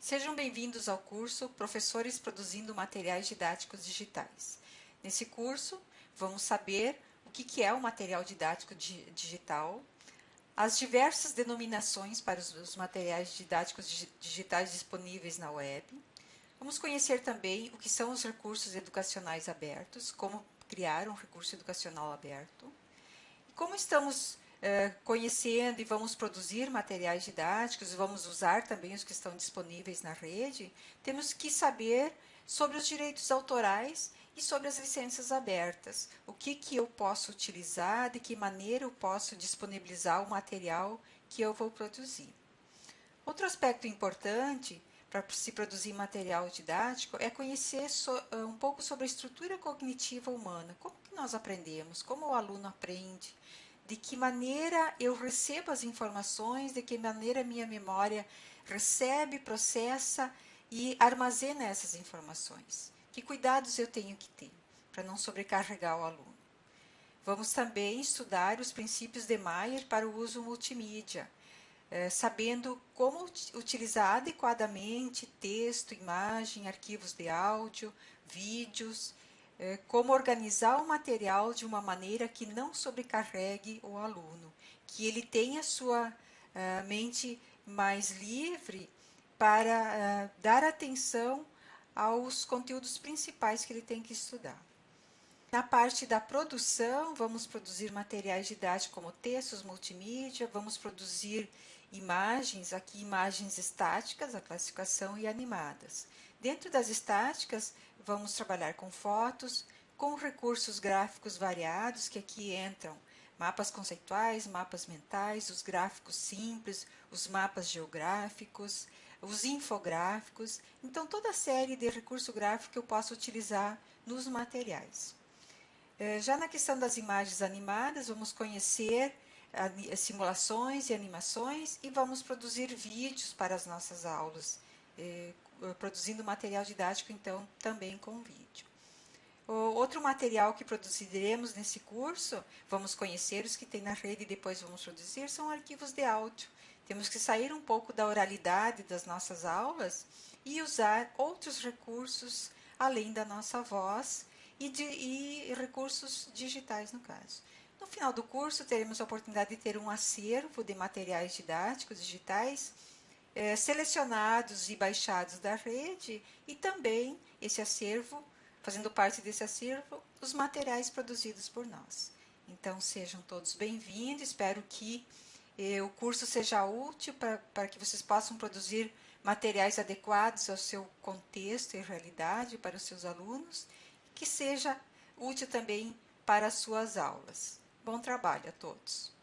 Sejam bem-vindos ao curso Professores Produzindo Materiais Didáticos Digitais. Nesse curso, vamos saber o que é o material didático digital, as diversas denominações para os materiais didáticos digitais disponíveis na web. Vamos conhecer também o que são os recursos educacionais abertos, como criar um recurso educacional aberto. E como estamos é, conhecendo e vamos produzir materiais didáticos, vamos usar também os que estão disponíveis na rede, temos que saber sobre os direitos autorais e sobre as licenças abertas. O que, que eu posso utilizar, de que maneira eu posso disponibilizar o material que eu vou produzir. Outro aspecto importante para se produzir material didático é conhecer so, um pouco sobre a estrutura cognitiva humana. Como que nós aprendemos? Como o aluno aprende? De que maneira eu recebo as informações, de que maneira minha memória recebe, processa e armazena essas informações. Que cuidados eu tenho que ter para não sobrecarregar o aluno. Vamos também estudar os princípios de Mayer para o uso multimídia, eh, sabendo como utilizar adequadamente texto, imagem, arquivos de áudio, vídeos como organizar o material de uma maneira que não sobrecarregue o aluno, que ele tenha sua uh, mente mais livre para uh, dar atenção aos conteúdos principais que ele tem que estudar. Na parte da produção, vamos produzir materiais didáticos como textos multimídia, vamos produzir imagens, aqui imagens estáticas, a classificação e animadas. Dentro das estáticas, vamos trabalhar com fotos, com recursos gráficos variados, que aqui entram mapas conceituais, mapas mentais, os gráficos simples, os mapas geográficos, os infográficos. Então, toda a série de recurso gráfico que eu posso utilizar nos materiais. Eh, já na questão das imagens animadas, vamos conhecer simulações e animações e vamos produzir vídeos para as nossas aulas, eh, produzindo material didático, então, também com vídeo. O outro material que produziremos nesse curso, vamos conhecer os que tem na rede e depois vamos produzir, são arquivos de áudio. Temos que sair um pouco da oralidade das nossas aulas e usar outros recursos além da nossa voz e, de, e recursos digitais, no caso. No final do curso, teremos a oportunidade de ter um acervo de materiais didáticos digitais é, selecionados e baixados da rede e também esse acervo, fazendo parte desse acervo, os materiais produzidos por nós. Então, sejam todos bem-vindos, espero que eh, o curso seja útil para que vocês possam produzir materiais adequados ao seu contexto e realidade para os seus alunos, que seja útil também para as suas aulas. Bom trabalho a todos!